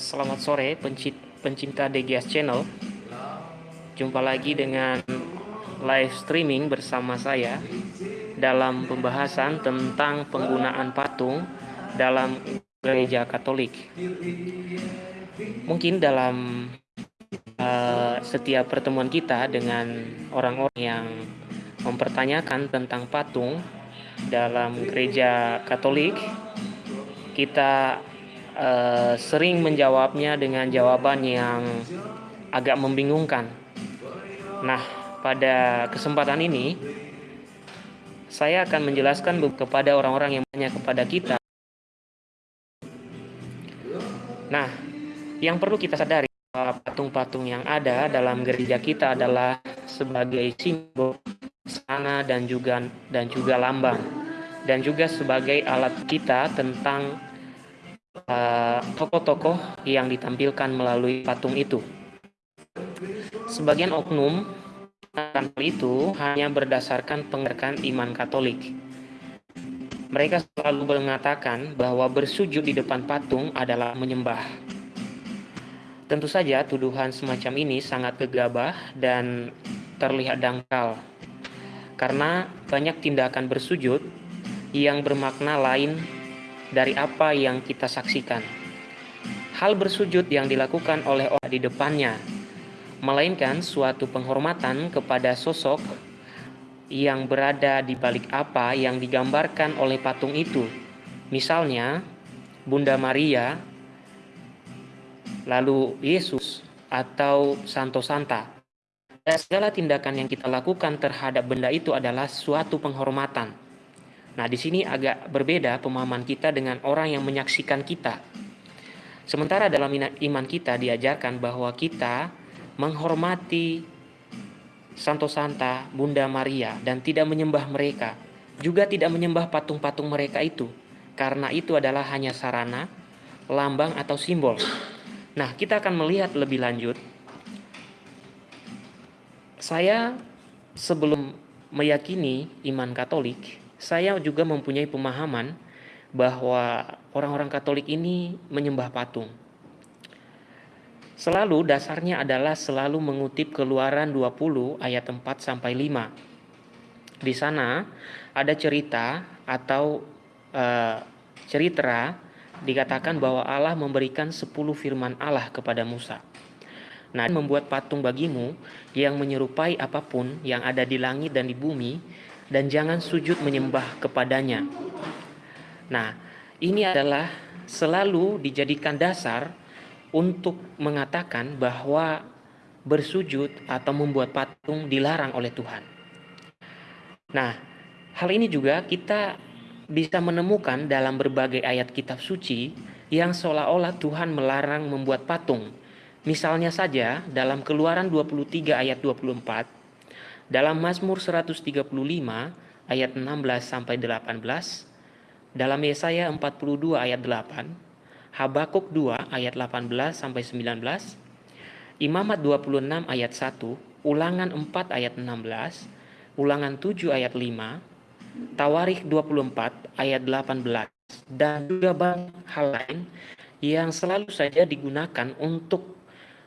Selamat sore pencinta DGS Channel. Jumpa lagi dengan live streaming bersama saya dalam pembahasan tentang penggunaan patung dalam gereja Katolik. Mungkin dalam uh, setiap pertemuan kita dengan orang-orang yang mempertanyakan tentang patung dalam gereja Katolik, kita uh, sering menjawabnya dengan jawaban yang agak membingungkan. Nah, pada kesempatan ini saya akan menjelaskan kepada orang-orang yang banyak kepada kita. Nah, yang perlu kita sadari patung-patung yang ada dalam gereja kita adalah sebagai simbol sana dan juga dan juga lambang dan juga sebagai alat kita tentang tokoh-tokoh uh, yang ditampilkan melalui patung itu. Sebagian oknum itu hanya berdasarkan pengertian iman Katolik. Mereka selalu mengatakan bahwa bersujud di depan patung adalah menyembah. Tentu saja tuduhan semacam ini sangat gegabah dan terlihat dangkal. Karena banyak tindakan bersujud yang bermakna lain dari apa yang kita saksikan. Hal bersujud yang dilakukan oleh orang di depannya, melainkan suatu penghormatan kepada sosok yang berada di balik apa yang digambarkan oleh patung itu. Misalnya, Bunda Maria lalu Yesus atau Santo Santa. Dan segala tindakan yang kita lakukan terhadap benda itu adalah suatu penghormatan. Nah, di sini agak berbeda pemahaman kita dengan orang yang menyaksikan kita. Sementara dalam iman kita diajarkan bahwa kita menghormati Santo Santa, Bunda Maria, dan tidak menyembah mereka, juga tidak menyembah patung-patung mereka itu, karena itu adalah hanya sarana, lambang, atau simbol. Nah, kita akan melihat lebih lanjut. Saya sebelum meyakini iman Katolik, saya juga mempunyai pemahaman bahwa orang-orang Katolik ini menyembah patung. Selalu dasarnya adalah selalu mengutip Keluaran 20 ayat 4 sampai 5. Di sana ada cerita atau uh, cerita dikatakan bahwa Allah memberikan 10 firman Allah kepada Musa. Nah, membuat patung bagimu yang menyerupai apa pun yang ada di langit dan di bumi dan jangan sujud menyembah kepadanya. Nah, ini adalah selalu dijadikan dasar untuk mengatakan bahwa bersujud atau membuat patung dilarang oleh Tuhan. Nah, hal ini juga kita bisa menemukan dalam berbagai ayat kitab suci yang seolah-olah Tuhan melarang membuat patung. Misalnya saja dalam Keluaran 23 ayat 24, dalam Mazmur 135 ayat 16 sampai 18, dalam Yesaya 42 ayat 8, Habakuk 2 ayat 18 sampai 19, Imamat 26 ayat 1, Ulangan 4 ayat 16, Ulangan 7 ayat 5, Tawarikh 24 ayat 18 dan juga banyak hal lain yang selalu saja digunakan untuk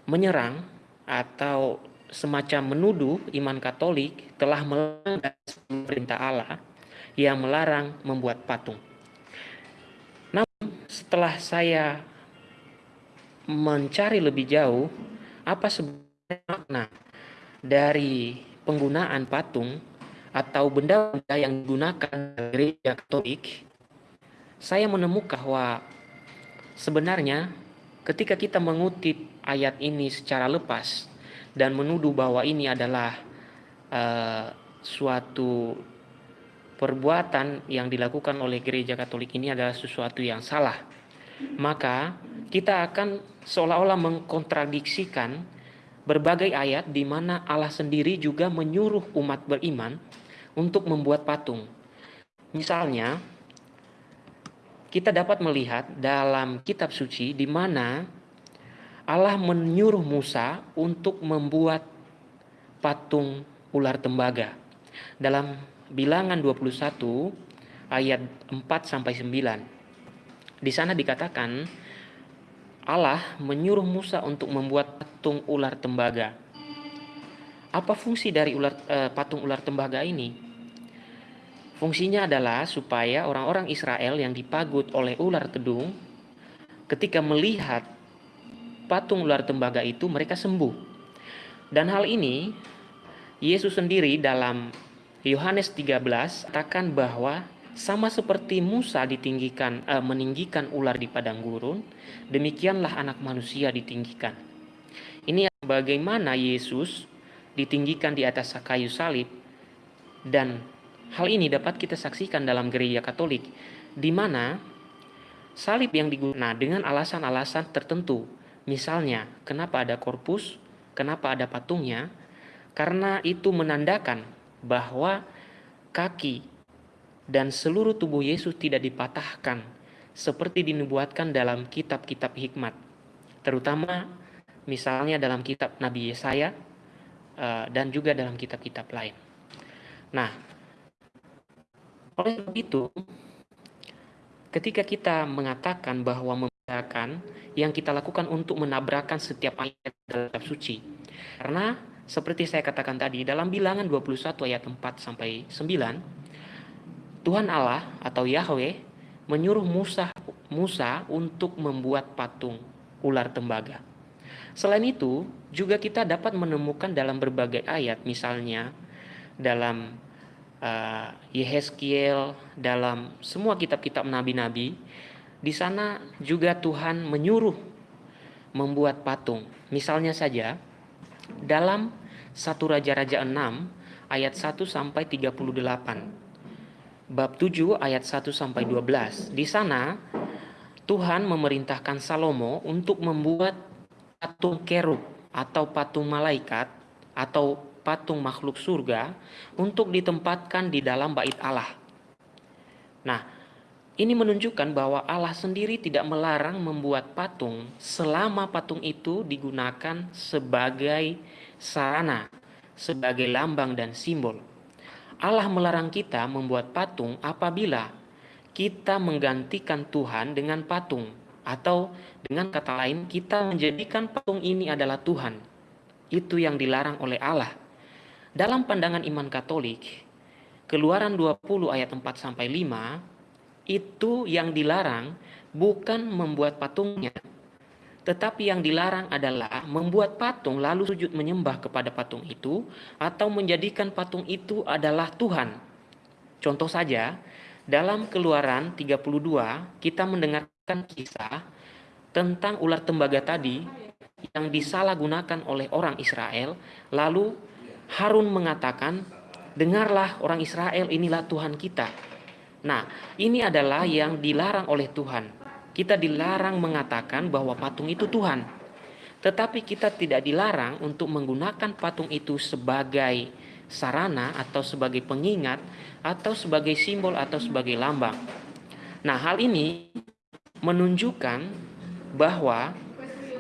menyerang atau semacam menuduh iman Katolik telah melanggar perintah Allah yang melarang membuat patung. Namun setelah saya mencari lebih jauh apa sebenarnya makna dari penggunaan patung atau benda-benda yang digunakan gereja Katolik, saya menemukan bahwa sebenarnya ketika kita mengutip ayat ini secara lepas dan menuduh bahwa ini adalah uh, suatu perbuatan yang dilakukan oleh gereja Katolik ini adalah sesuatu yang salah, maka kita akan seolah-olah mengkontradiksikan berbagai ayat di mana Allah sendiri juga menyuruh umat beriman untuk membuat patung. Misalnya, kita dapat melihat dalam kitab suci di mana Allah menyuruh Musa untuk membuat patung ular tembaga. Dalam Bilangan 21 ayat 4 sampai 9. Di sana dikatakan Allah menyuruh Musa untuk membuat patung ular tembaga. Apa fungsi dari ular, eh, patung ular tembaga ini? Fungsinya adalah supaya orang-orang Israel yang dipagut oleh ular tedung ketika melihat patung ular tembaga itu mereka sembuh. Dan hal ini Yesus sendiri dalam Yohanes 13 katakan bahwa sama seperti Musa ditinggikan eh, meninggikan ular di padang gurun, demikianlah anak manusia ditinggikan. Ini bagaimana Yesus ditinggikan di atas kayu salib dan hal ini dapat kita saksikan dalam gereja Katolik di mana salib yang digunakan dengan alasan-alasan tertentu. Misalnya, kenapa ada korpus, kenapa ada patungnya? Karena itu menandakan bahwa kaki dan seluruh tubuh Yesus tidak dipatahkan seperti dinubuatkan dalam kitab-kitab hikmat. Terutama misalnya dalam kitab Nabi Yesaya Eh, dan juga dalam kitab-kitab lain. Nah, oleh sebab itu, ketika kita mengatakan bahwa membedakan yang kita lakukan untuk menabrakan setiap ayat dalam kitab suci, karena seperti saya katakan tadi dalam bilangan 21 ayat 4 sampai 9, Tuhan Allah atau Yahweh menyuruh Musa Musa untuk membuat patung ular tembaga. Selain itu, juga kita dapat menemukan dalam berbagai ayat, misalnya dalam uh, Yehezkiel, dalam semua kitab-kitab nabi-nabi, di sana juga Tuhan menyuruh membuat patung. Misalnya saja, dalam satu Raja-Raja 6 ayat 1 sampai 38. Bab 7 ayat 1 sampai 12. Di sana Tuhan memerintahkan Salomo untuk membuat patung kerub atau patung malaikat atau patung makhluk surga untuk ditempatkan di dalam bait Allah. Nah, ini menunjukkan bahwa Allah sendiri tidak melarang membuat patung selama patung itu digunakan sebagai sarana, sebagai lambang dan simbol. Allah melarang kita membuat patung apabila kita menggantikan Tuhan dengan patung atau dengan kata lain kita menjadikan patung ini adalah Tuhan. Itu yang dilarang oleh Allah. Dalam pandangan iman Katolik, Keluaran 20 ayat 4 sampai 5 itu yang dilarang bukan membuat patungnya, tetapi yang dilarang adalah membuat patung lalu sujud menyembah kepada patung itu atau menjadikan patung itu adalah Tuhan. Contoh saja, dalam Keluaran 32 kita mendengar kan kisah tentang ular tembaga tadi yang disalahgunakan oleh orang Israel, lalu Harun mengatakan, "Dengarlah orang Israel, inilah Tuhan kita." Nah, ini adalah yang dilarang oleh Tuhan. Kita dilarang mengatakan bahwa patung itu Tuhan. Tetapi kita tidak dilarang untuk menggunakan patung itu sebagai sarana atau sebagai pengingat atau sebagai simbol atau sebagai lambang. Nah, hal ini menunjukkan bahwa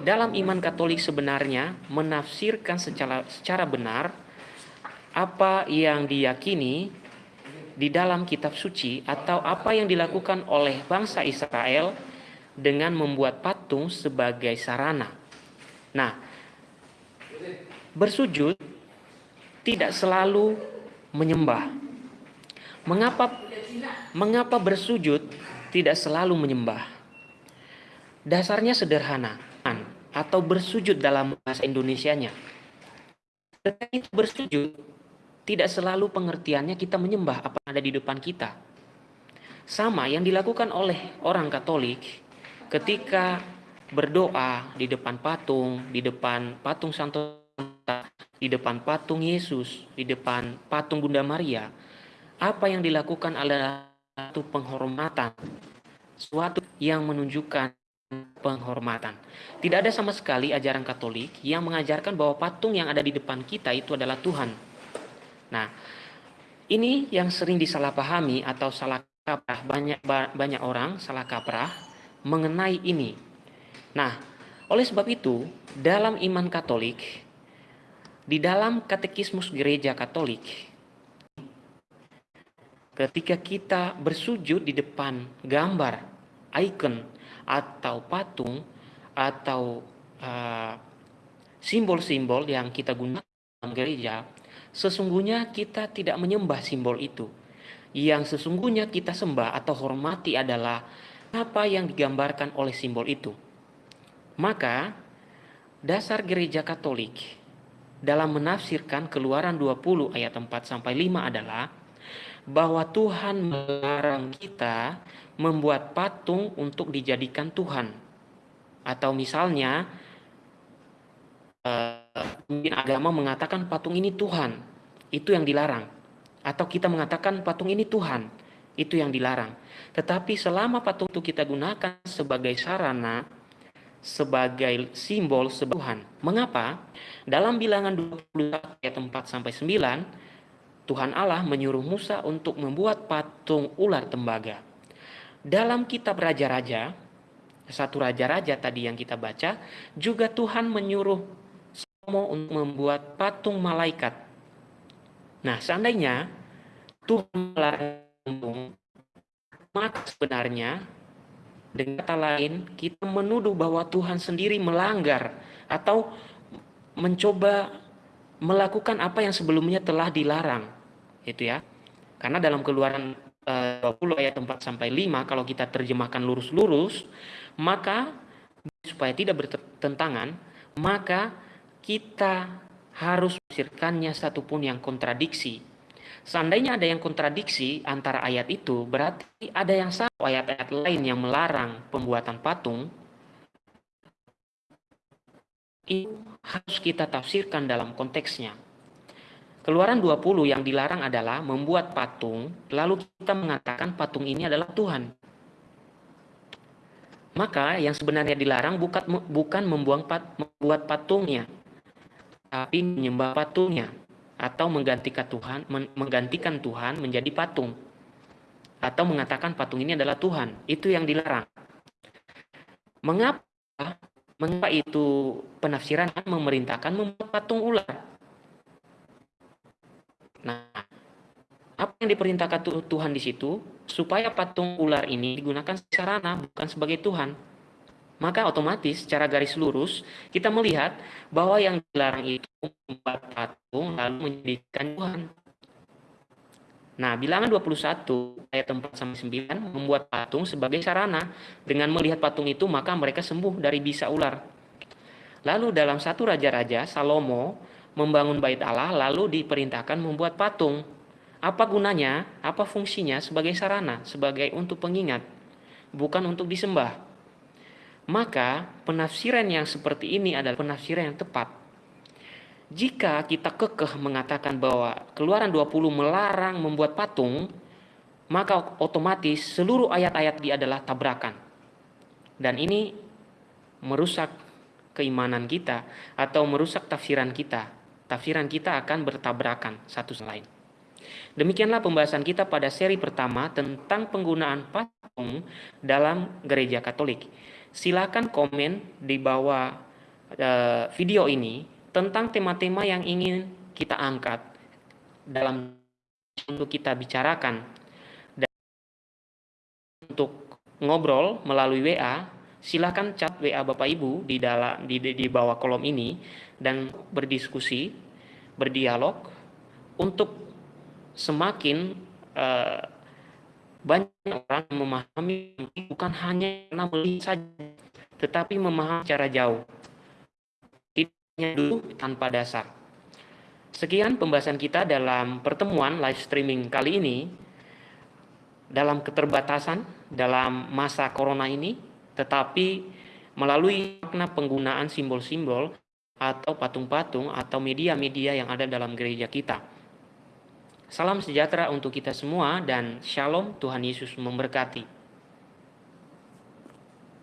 dalam iman Katolik sebenarnya menafsirkan secara secara benar apa yang diyakini di dalam kitab suci atau apa yang dilakukan oleh bangsa Israel dengan membuat patung sebagai sarana. Nah, bersujud tidak selalu menyembah. Mengapa mengapa bersujud tidak selalu menyembah? Dasarnya sederhana atau bersujud dalam bahasa Indonesianya. Ketika bersujud, tidak selalu pengertiannya kita menyembah apa yang ada di depan kita. Sama yang dilakukan oleh orang Katolik ketika berdoa di depan patung, di depan patung Santo di depan patung Yesus, di depan patung Bunda Maria. Apa yang dilakukan adalah satu penghormatan, suatu yang menunjukkan penghormatan. Tidak ada sama sekali ajaran Katolik yang mengajarkan bahwa patung yang ada di depan kita itu adalah Tuhan. Nah, ini yang sering disalahpahami atau salah kaprah banyak banyak orang salah kaprah mengenai ini. Nah, oleh sebab itu, dalam iman Katolik di dalam katekismus gereja Katolik ketika kita bersujud di depan gambar, icon atau patung, atau uh, simbol-simbol uh, yang kita gunakan dalam gereja, sesungguhnya kita tidak menyembah simbol itu. Yang sesungguhnya kita sembah atau hormati adalah apa yang digambarkan oleh simbol itu. Maka dasar gereja Katolik dalam menafsirkan Keluaran 20 ayat 4 sampai 5 adalah bahwa Tuhan melarang kita membuat patung untuk dijadikan Tuhan. Atau misalnya mungkin agama mengatakan patung ini Tuhan, itu yang dilarang. Atau kita mengatakan patung ini Tuhan, itu yang dilarang. Tetapi selama patung itu kita gunakan sebagai sarana sebagai simbol sebuah Tuhan. Mengapa? Dalam bilangan 21 ayat 4 sampai 9, Tuhan Allah menyuruh Musa untuk membuat patung ular tembaga. Dalam kitab raja-raja, satu raja-raja tadi yang kita baca, juga Tuhan menyuruh untuk membuat patung malaikat. Nah, seandainya Tuhan melarang maka sebenarnya dengan kata lain, kita menuduh bahwa Tuhan sendiri melanggar atau mencoba melakukan apa yang sebelumnya telah dilarang. Itu ya. Karena dalam Keluaran 20 eh, ayat 4 sampai 5 kalau kita terjemahkan lurus-lurus, maka supaya tidak bertentangan, maka kita harus satu satupun yang kontradiksi Seandainya ada yang kontradiksi antara ayat itu, berarti ada yang salah ayat-ayat lain yang melarang pembuatan patung. Itu harus kita tafsirkan dalam konteksnya. Keluaran 20 yang dilarang adalah membuat patung, lalu kita mengatakan patung ini adalah Tuhan. Maka yang sebenarnya dilarang bukan, bukan membuang pat, membuat patungnya, tapi menyembah patungnya atau menggantikan Tuhan menggantikan Tuhan menjadi patung atau mengatakan patung ini adalah Tuhan. Itu yang dilarang. Mengapa mengapa itu penafsiran memerintahkan membuat patung ular? Nah apa yang diperintahkan Tuhan di situ? Supaya patung ular ini digunakan sarana bukan sebagai Tuhan maka otomatis secara garis lurus kita melihat bahwa yang dilarang itu membuat patung lalu menjadikan Tuhan. Nah, bilangan 21 ayat 4 sampai 9 membuat patung sebagai sarana. Dengan melihat patung itu maka mereka sembuh dari bisa ular. Lalu dalam satu raja-raja Salomo membangun bait Allah lalu diperintahkan membuat patung. Apa gunanya? Apa fungsinya? Sebagai sarana, sebagai untuk pengingat, bukan untuk disembah. Maka penafsiran yang seperti ini adalah penafsiran yang tepat. Jika kita kekeh mengatakan bahwa keluaran 20 melarang membuat patung, maka otomatis seluruh ayat-ayat dia adalah tabrakan. Dan ini merusak keimanan kita atau merusak tafsiran kita. Tafsiran kita akan bertabrakan satu sama lain. Demikianlah pembahasan kita pada seri pertama tentang penggunaan patung dalam gereja Katolik silakan komen di bawah uh, video ini tentang tema-tema yang ingin kita angkat dalam untuk kita bicarakan. Dan untuk ngobrol melalui WA silakan chat WA Bapak Ibu di dalam di, di, bawah kolom ini dan berdiskusi berdialog untuk semakin uh, banyak orang memahami bukan hanya karena melihat saja, tetapi memahami secara jauh. Tidaknya dulu tanpa dasar. Sekian pembahasan kita dalam pertemuan live streaming kali ini. Dalam keterbatasan dalam masa corona ini, tetapi melalui makna penggunaan simbol-simbol atau patung-patung atau media-media yang ada dalam gereja kita. Salam sejahtera untuk kita semua dan shalom Tuhan Yesus memberkati.